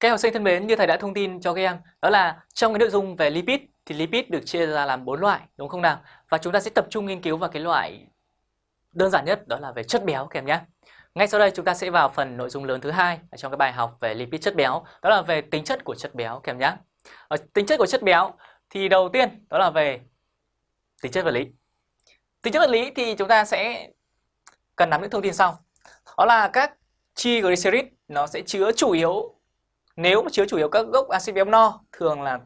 Các em học sinh thân mến, như thầy đã thông tin cho các em, đó là trong cái nội dung về lipid thì lipid được chia ra làm bốn loại, đúng không nào? Và chúng ta sẽ tập trung nghiên cứu vào cái loại đơn giản nhất đó là về chất béo các em nhé. Ngay sau đây chúng ta sẽ vào phần nội dung lớn thứ hai trong cái bài học về lipid chất béo, đó là về tính chất của chất béo các em nhé. Ở tính chất của chất béo thì đầu tiên đó là về tính chất vật lý. Tính chất vật lý thì chúng ta sẽ cần nắm những thông tin sau. Đó là các triglycerid nó sẽ chứa chủ yếu nếu mà chứa chủ yếu các gốc axit béo no thường là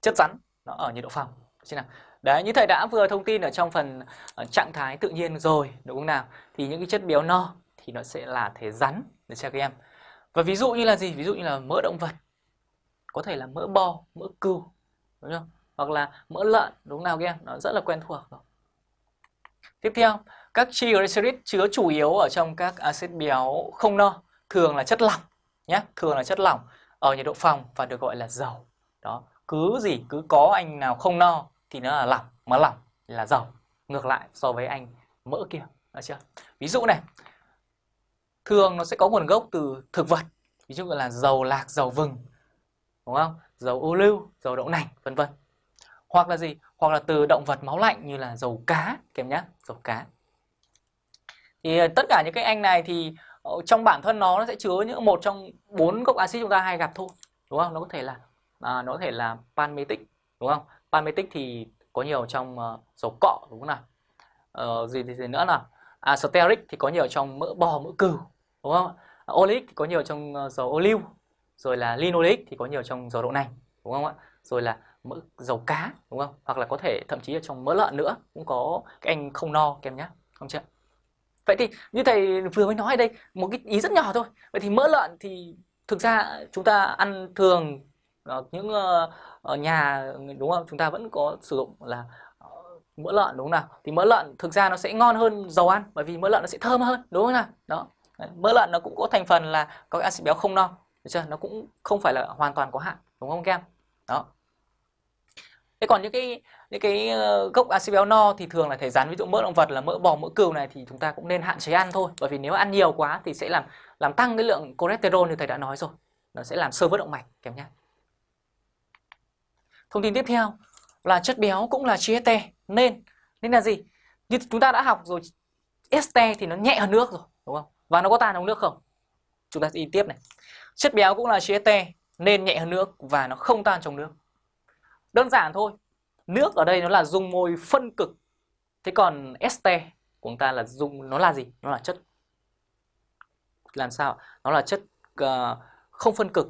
chất rắn nó ở nhiệt độ phòng. nào? Đấy, như thầy đã vừa thông tin ở trong phần ở trạng thái tự nhiên rồi, đúng không nào? Thì những cái chất béo no thì nó sẽ là thể rắn để cho các em. Và ví dụ như là gì? Ví dụ như là mỡ động vật, có thể là mỡ bò, mỡ cừu, đúng không? Hoặc là mỡ lợn, đúng không nào các em? Nó rất là quen thuộc rồi. Tiếp theo, các triglycerid chứa chủ yếu ở trong các axit béo không no, thường là chất lỏng nhé, thường là chất lỏng ở nhiệt độ phòng và được gọi là dầu. Đó, cứ gì cứ có anh nào không no thì nó là lỏng, mà lỏng là dầu. Ngược lại so với anh mỡ kia, được chưa? Ví dụ này, thường nó sẽ có nguồn gốc từ thực vật, ví dụ là dầu lạc, dầu vừng, đúng không? Dầu ô lưu, dầu đậu nành, vân vân. Hoặc là gì? Hoặc là từ động vật máu lạnh như là dầu cá, kèm nhá, dầu cá. Thì ờ, tất cả những cái anh này thì Ờ, trong bản thân nó, nó sẽ chứa những một trong bốn gốc axit chúng ta hay gặp thôi đúng không? Nó có thể là à, nó có thể là palmitic đúng không? Palmitic thì có nhiều trong uh, dầu cọ đúng không nào? Uh, gì, gì gì nữa nào? À, steric thì có nhiều trong mỡ bò mỡ cừu đúng không à, oleic thì có nhiều trong uh, dầu ô liu rồi là linoleic thì có nhiều trong dầu đậu nành đúng không ạ? Rồi là mỡ dầu cá đúng không? Hoặc là có thể thậm chí là trong mỡ lợn nữa cũng có các anh không no kèm nhá không chưa Vậy thì như thầy vừa mới nói ở đây, một cái ý rất nhỏ thôi. Vậy thì mỡ lợn thì thực ra chúng ta ăn thường ở những ờ, ở nhà, đúng không? Chúng ta vẫn có sử dụng là ờ, mỡ lợn, đúng không nào? Thì mỡ lợn thực ra nó sẽ ngon hơn dầu ăn, bởi vì mỡ lợn nó sẽ thơm hơn, đúng không nào? Đó. Mỡ lợn nó cũng có thành phần là có axit béo không no. Được chưa? Nó cũng không phải là hoàn toàn có hại, đúng không các em? Đó. Thế còn những cái những cái ờ, gốc axit béo no thì thường là thể rắn ví dụ mỡ động vật là mỡ bò, mỡ cừu này thì chúng ta cũng nên hạn chế ăn thôi. Bởi vì nếu ăn nhiều quá thì sẽ làm làm tăng cái lượng cholesterol như thầy đã nói rồi. Nó sẽ làm sơ vữa động mạch, kèm nhé thông tin tiếp theo là chất béo cũng là chi nên nên là gì? Như chúng ta đã học rồi, este thì nó nhẹ hơn nước rồi, đúng không? Và nó có tan trong nước không? Chúng ta đi tiếp này. Chất béo cũng là chi nên nhẹ hơn nước và nó không tan trong nước đơn giản thôi Nước ở đây nó là dung môi phân cực. Thế còn este của chúng ta là dung nó là gì? Nó là chất làm sao? Nó là chất uh, không phân cực